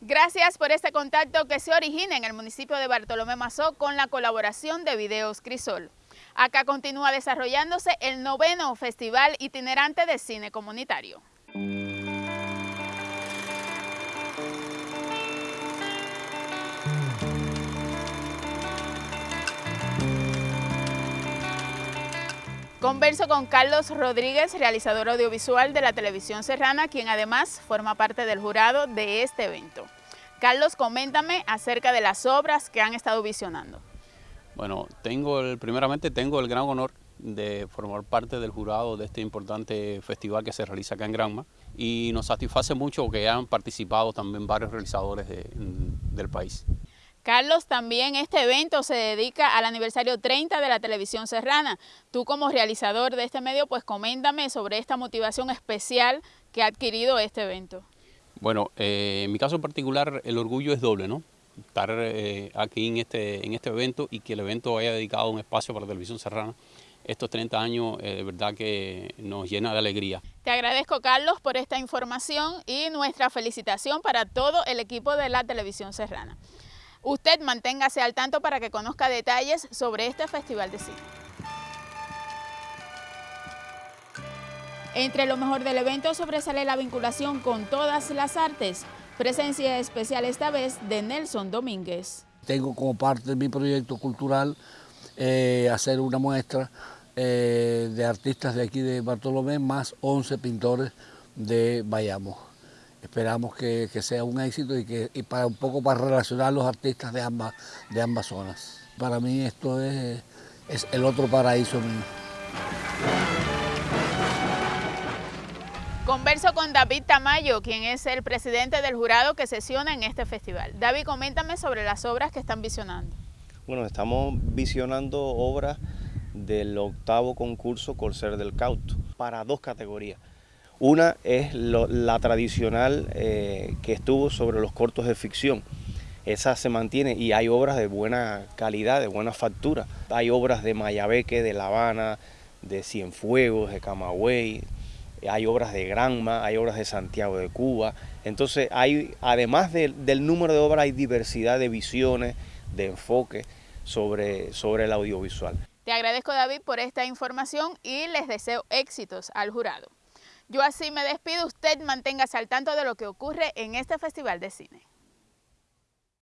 Gracias por este contacto que se origina en el municipio de Bartolomé Mazó con la colaboración de Videos Crisol. Acá continúa desarrollándose el noveno Festival Itinerante de Cine Comunitario. Converso con Carlos Rodríguez, realizador audiovisual de la televisión serrana, quien además forma parte del jurado de este evento. Carlos, coméntame acerca de las obras que han estado visionando. Bueno, tengo el, primeramente tengo el gran honor de formar parte del jurado de este importante festival que se realiza acá en Granma y nos satisface mucho que hayan participado también varios realizadores del país. Carlos, también este evento se dedica al aniversario 30 de la televisión serrana. Tú como realizador de este medio, pues coméntame sobre esta motivación especial que ha adquirido este evento. Bueno, eh, en mi caso en particular el orgullo es doble, ¿no? Estar eh, aquí en este, en este evento y que el evento haya dedicado un espacio para la televisión serrana estos 30 años eh, de verdad que nos llena de alegría. Te agradezco Carlos por esta información y nuestra felicitación para todo el equipo de la televisión serrana. Usted manténgase al tanto para que conozca detalles sobre este Festival de Cine. Entre lo mejor del evento sobresale la vinculación con todas las artes. Presencia especial esta vez de Nelson Domínguez. Tengo como parte de mi proyecto cultural eh, hacer una muestra eh, de artistas de aquí de Bartolomé, más 11 pintores de Bayamo. Esperamos que, sea un éxito y, que, para un poco para relacionar los artistas de ambas, de ambas zonas. Para mí esto es, es el otro paraíso mío. Converso con David Tamayo, quien es el presidente del jurado que sesiona en este festival. David, coméntame sobre las obras que están visionando. Bueno, estamos visionando obras del octavo concurso Corsair del Cauto para dos categorías. Una es la tradicional eh, que estuvo sobre los cortos de ficción. Esa se mantiene y hay obras de buena calidad, de buena factura. Hay obras de Mayabeque, de La Habana, de Cienfuegos, de Camagüey, hay obras de Granma, hay obras de Santiago de Cuba. Entonces, hay, además del número de obras, hay diversidad de visiones, de enfoque sobre, sobre el audiovisual. Te agradezco, David, por esta información y les deseo éxitos al jurado. Yo así me despido, usted manténgase al tanto de lo que ocurre en este Festival de Cine.